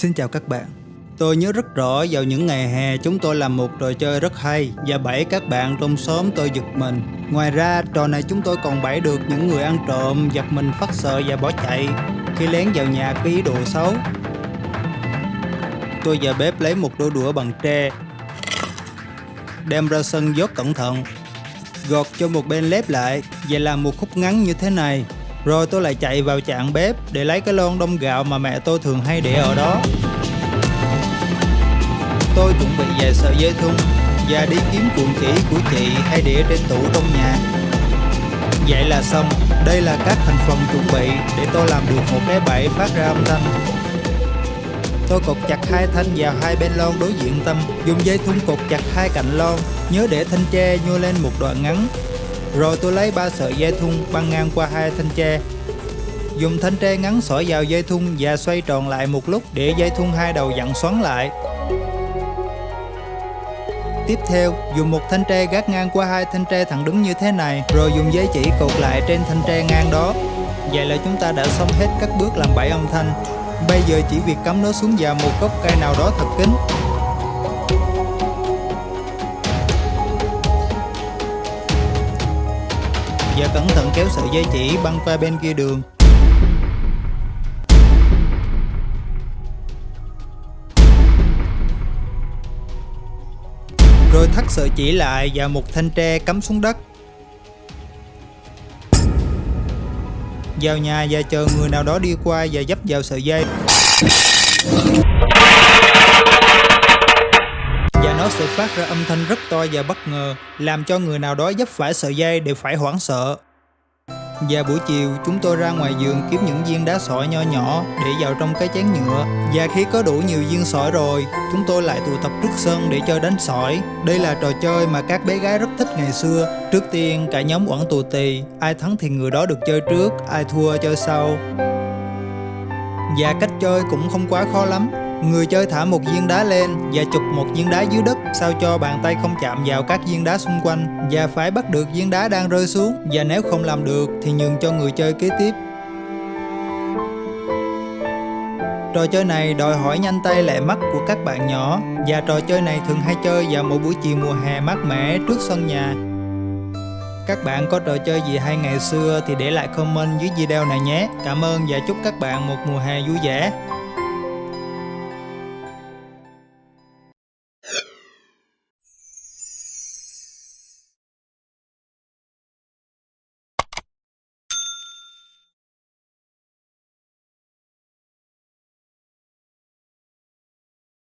Xin chào các bạn. Tôi nhớ rất rõ vào những ngày hè chúng tôi làm một trò chơi rất hay và bẫy các bạn trong xóm tôi giật mình. Ngoài ra, trò này chúng tôi còn bẫy được những người ăn trộm, giật mình phát sợ và bỏ chạy khi lén vào nhà có ý đồ xấu. Tôi vào bếp lấy một đôi đũa bằng tre, đem ra sân dốt cẩn thận, gọt cho một bên lép lại và làm một khúc ngắn như thế này rồi tôi lại chạy vào chạng bếp để lấy cái lon đông gạo mà mẹ tôi thường hay để ở đó. Tôi chuẩn bị vài sợi dây thun và đi kiếm cuộn chỉ của chị hay để trên tủ trong nhà. Vậy là xong, đây là các thành phần chuẩn bị để tôi làm được một cái bẫy phát ra âm thanh. Tôi cột chặt hai thanh vào hai bên lon đối diện tâm, dùng dây thun cột chặt hai cạnh lon, nhớ để thanh tre nhô lên một đoạn ngắn rồi tôi lấy ba sợi dây thun băng ngang qua hai thanh tre dùng thanh tre ngắn xỏ vào dây thun và xoay tròn lại một lúc để dây thun hai đầu dặn xoắn lại Tiếp theo, dùng một thanh tre gác ngang qua hai thanh tre thẳng đứng như thế này, rồi dùng giấy chỉ cột lại trên thanh tre ngang đó. Vậy là chúng ta đã xong hết các bước làm bảy âm thanh. Bây giờ chỉ việc cắm nó xuống vào một gốc cây nào đó thật kín. Và cẩn thận kéo sợi dây chỉ băng qua bên kia đường. Rồi thắt sợi chỉ lại và một thanh tre cắm xuống đất. Vào nhà và chờ người nào đó đi qua và dấp vào sợi dây sự phát ra âm thanh rất to và bất ngờ, làm cho người nào đó dấp phải sợi dây đều phải hoảng sợ. Và buổi chiều chúng tôi ra ngoài vườn kiếm những viên đá sỏi nho nhỏ để vào trong cái chén nhựa. Và khi có đủ nhiều viên sỏi rồi chúng tôi lại tụ tập trước sân để chơi đánh sỏi. Đây là trò chơi mà các bé gái rất thích ngày xưa. Trước tiên cả nhóm quẩn tù tì. Ai thắng thì người đó được chơi trước, ai thua chơi sau. Và cách chơi cũng không quá khó lắm. Người chơi thả một viên đá lên và chụp một viên đá dưới đất, sao cho bàn tay không chạm vào các viên đá xung quanh và phải bắt được viên đá đang rơi xuống và nếu không làm được thì nhường cho người chơi kế tiếp. Trò chơi này đòi hỏi nhanh tay lẹ mắt của các bạn nhỏ và trò chơi này thường hay chơi vào mỗi buổi chiều mùa hè mát mẻ trước sân nhà. Các bạn có trò chơi gì hay ngày xưa thì để lại comment dưới video này nhé. Cảm ơn và chúc các bạn một mùa hè vui vẻ.